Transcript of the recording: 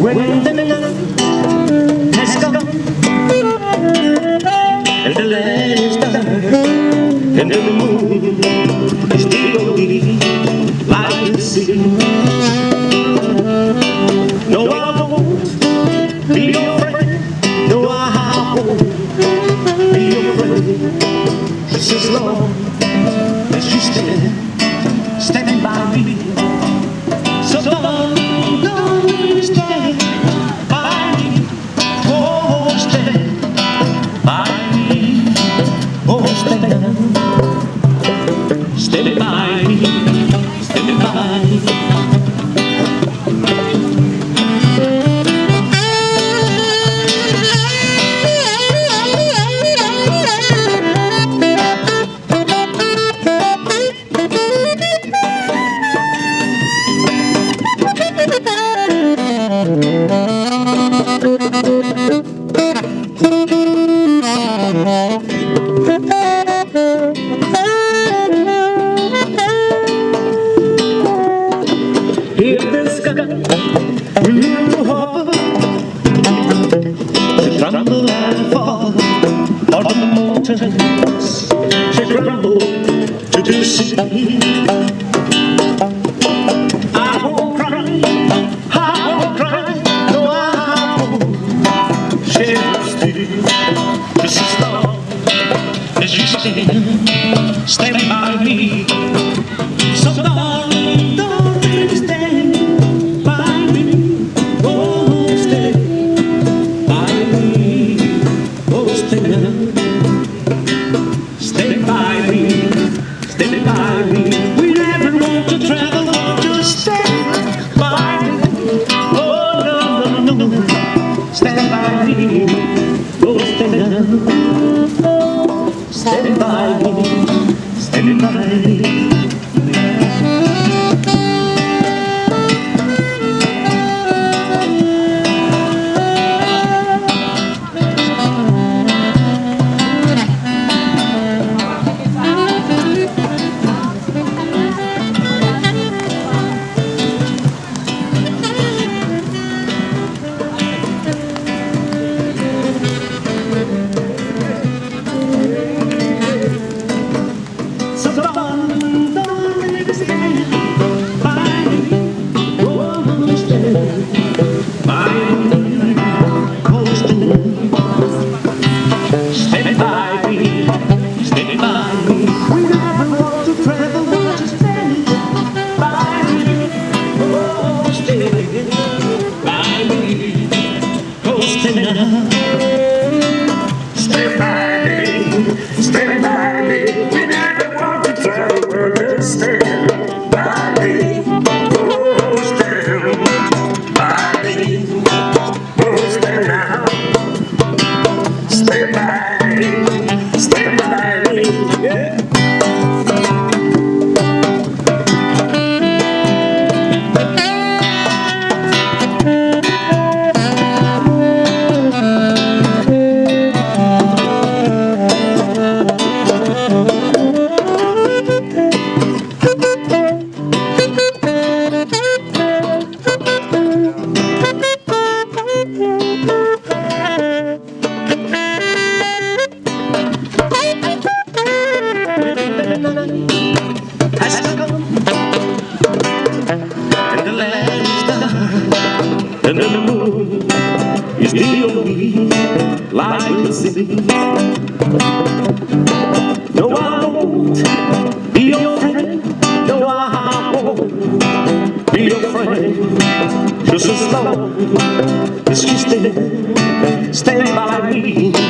When the Still, like the sea. in the sky We need to hover She trembled and fall On the mountains She crumbled to the sea as you stand, stand by me. So don't. Stand by. Me, stand by. me by me Cause tonight Stay by me, stay by me. We never want to tell the world. To stay will be like the sea. No, I won't be your friend. No, I won't be your friend. Just as long as you stay, stand by me.